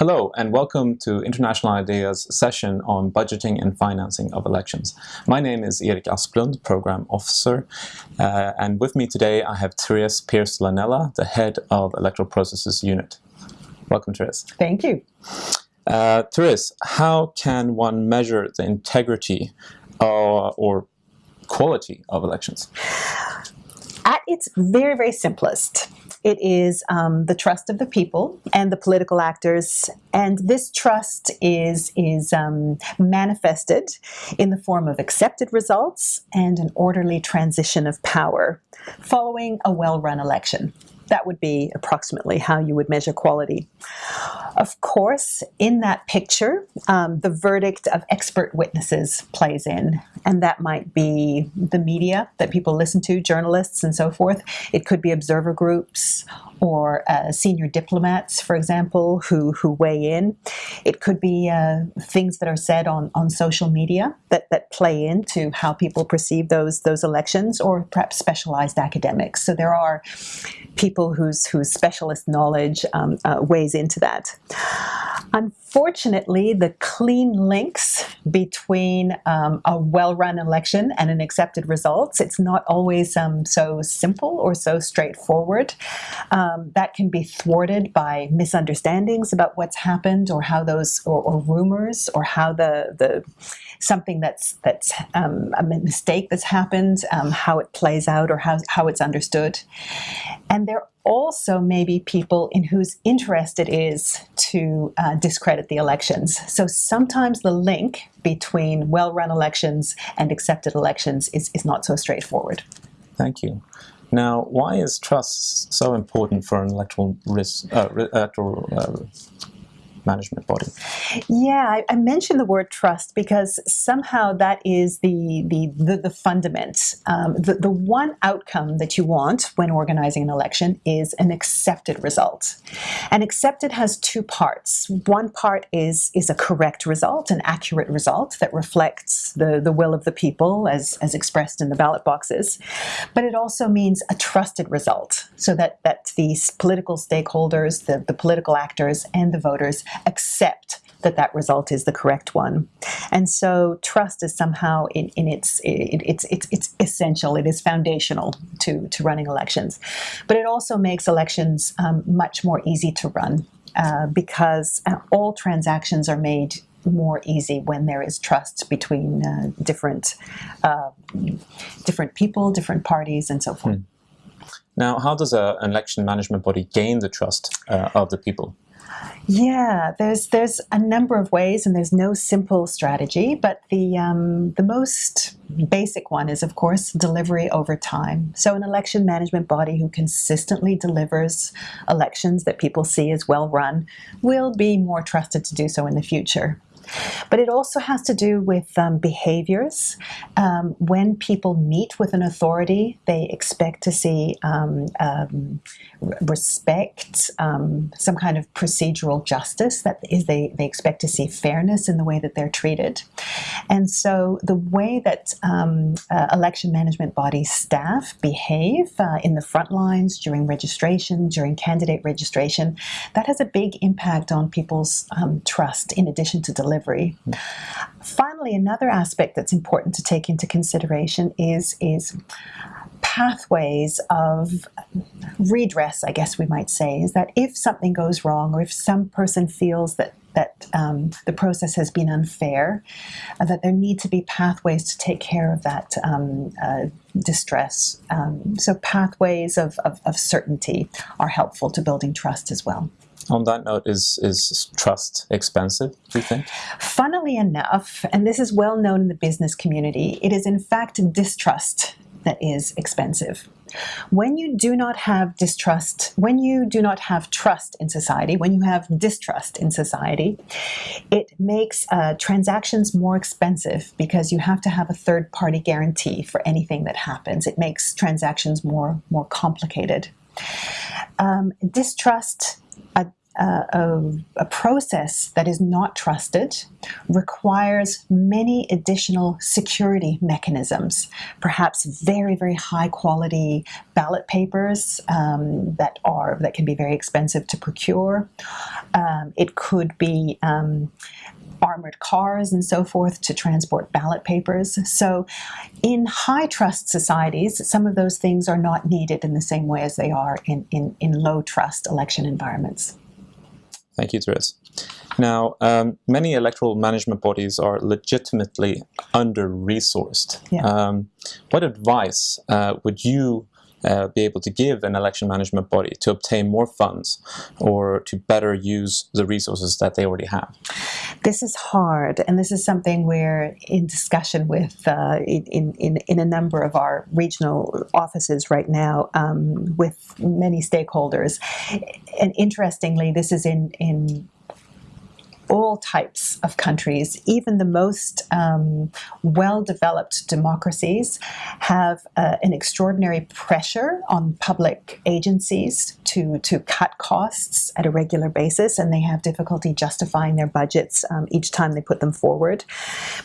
Hello and welcome to International IDEA's session on budgeting and financing of elections. My name is Erik Asplund, Program Officer, uh, and with me today I have Therese Pearce Laanela, the Head of Electoral Processes Unit. Welcome, Therese. Thank you. Uh, Therese, how can one measure the integrity uh, or quality of elections? At its very, very simplest, it is um, the trust of the people and the political actors, and this trust is is um, manifested in the form of accepted results and an orderly transition of power following a well-run election. That would be approximately how you would measure quality. Of course, in that picture, um, the verdict of expert witnesses plays in, and that might be the media that people listen to, journalists and so forth. It could be observer groups or uh, senior diplomats, for example, who, who weigh in. It could be uh, things that are said on, on social media that, that play into how people perceive those, those elections, or perhaps specialized academics. So there are people whose, whose specialist knowledge um, uh, weighs into that. Unfortunately, the clean links between um, a well-run election and an accepted results, it's not always um, so simple or so straightforward. Um, that can be thwarted by misunderstandings about what's happened or how those, or, or rumors, or how the, the something that's that's um, a mistake that's happened, um, how it plays out or how, how it's understood. And there also may be people in whose interest it is to uh, discredit the elections. So sometimes the link between well-run elections and accepted elections is, is not so straightforward. Thank you. Now, why is trust so important for an electoral risk, uh, electoral uh, management body. Yeah, I, I, mentioned the word trust because somehow that is the the the, the fundament. Um, the, the one outcome that you want when organizing an election is an accepted result. And accepted has two parts. One part is is a correct result, an accurate result that reflects the, the will of the people as, as expressed in the ballot boxes. But it also means a trusted result so that, that these political stakeholders, the, the political actors, and the voters accept that that result is the correct one. And so trust is somehow in, in its, it, it's, it's, it's essential, it is foundational to, to running elections. But it also makes elections um, much more easy to run uh, because uh, all transactions are made more easy when there is trust between uh, different uh, different people, different parties, and so forth. Hmm. Now, how does a, an election management body gain the trust uh, of the people? Yeah, there's there's a number of ways, and there's no simple strategy. But the um, the most basic one is, of course, delivery over time. So an election management body who consistently delivers elections that people see as well run will be more trusted to do so in the future. But it also has to do with um, behaviors. Um, when people meet with an authority, they expect to see um, um respect, um, some kind of procedural justice. That is, they, they expect to see fairness in the way that they're treated. And so the way that um, uh, election management body staff behave uh, in the front lines during registration, during candidate registration, that has a big impact on people's trust in addition to delivery delivery. Finally, another aspect that's important to take into consideration is, is pathways of redress, I guess we might say, is that if something goes wrong or if some person feels that that um, the process has been unfair, uh, that there need to be pathways to take care of that um, uh, distress. Um, so pathways of, of, of certainty are helpful to building trust as well on that note, is, is trust expensive, do you think? Funnily enough, and this is well known in the business community, it is in fact distrust that is expensive. When you do not have distrust, when you do not have trust in society, when you have distrust in society, it makes uh, transactions more expensive because you have to have a third party guarantee for anything that happens. It makes transactions more, more complicated. Um, distrust uh, a, a, process that is not trusted requires many additional security mechanisms, perhaps very, very high quality ballot papers um, that are that can be very expensive to procure. Um, it could be um, armored cars and so forth to transport ballot papers. So in high trust societies, some of those things are not needed in the same way as they are in, in, in low trust election environments. Thank you, Therese. Now, um, many electoral management bodies are legitimately under-resourced. Yeah. Um, what advice uh, would you uh, be able to give an election management body to obtain more funds or to better use the resources that they already have? This is hard, and this is something we're in discussion with uh, in, in, in a number of our regional offices right now um, with many stakeholders. And interestingly, this is in, in all types of countries, even the most um, well-developed democracies, have uh, an extraordinary pressure on public agencies to, to cut costs at a regular basis, and they have difficulty justifying their budgets um, each time they put them forward.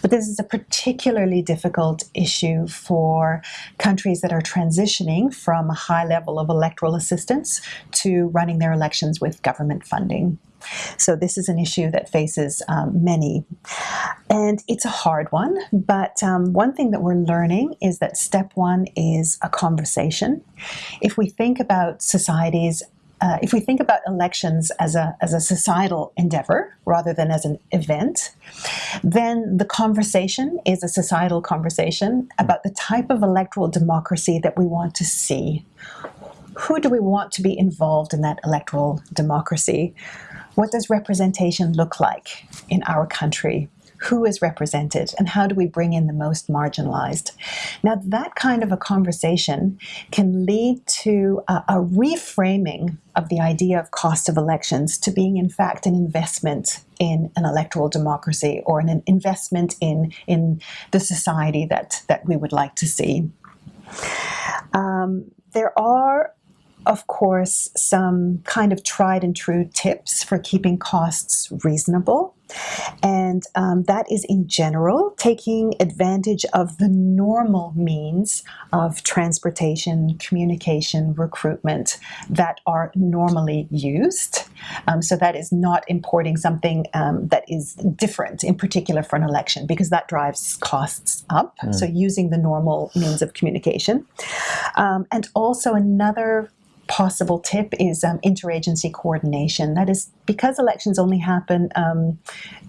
But this is a particularly difficult issue for countries that are transitioning from a high level of electoral assistance to running their elections with government funding. So this is an issue that faces um, many. And it's a hard one, but um, one thing that we're learning is that step one is a conversation. If we think about societies uh, if we think about elections as a, as a societal endeavor rather than as an event, then the conversation is a societal conversation about the type of electoral democracy that we want to see. Who do we want to be involved in that electoral democracy? What does representation look like in our country? Who is represented and how do we bring in the most marginalized? Now that kind of a conversation can lead to a, a reframing of the idea of cost of elections to being in fact an investment in an electoral democracy or an investment in, in the society that, that we would like to see. Um, there are of course, some kind of tried and true tips for keeping costs reasonable. And um, that is in general taking advantage of the normal means of transportation, communication, recruitment that are normally used. Um, so that is not importing something um, that is different in particular for an election because that drives costs up. Mm. So using the normal means of communication. Um, and also another possible tip is um, interagency coordination. That is because elections only happen um,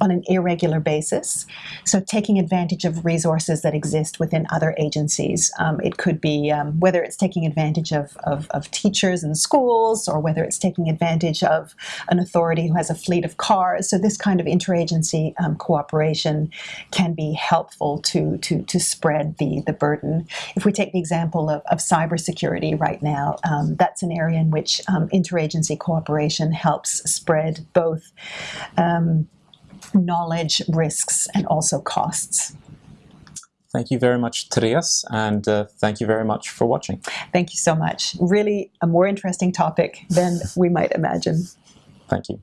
on an irregular basis, so taking advantage of resources that exist within other agencies. Um, it could be um, whether it's taking advantage of, of, of, teachers in schools or whether it's taking advantage of an authority who has a fleet of cars. So this kind of interagency um, cooperation can be helpful to, to, to spread the, the burden. If we take the example of, of cybersecurity right now, um, that's an area in which um, interagency cooperation helps spread both um, knowledge, risks, and also costs. Thank you very much, Therese, and uh, thank you very much for watching. Thank you so much. Really a more interesting topic than we might imagine. Thank you.